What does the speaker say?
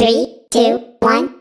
Three, two, one.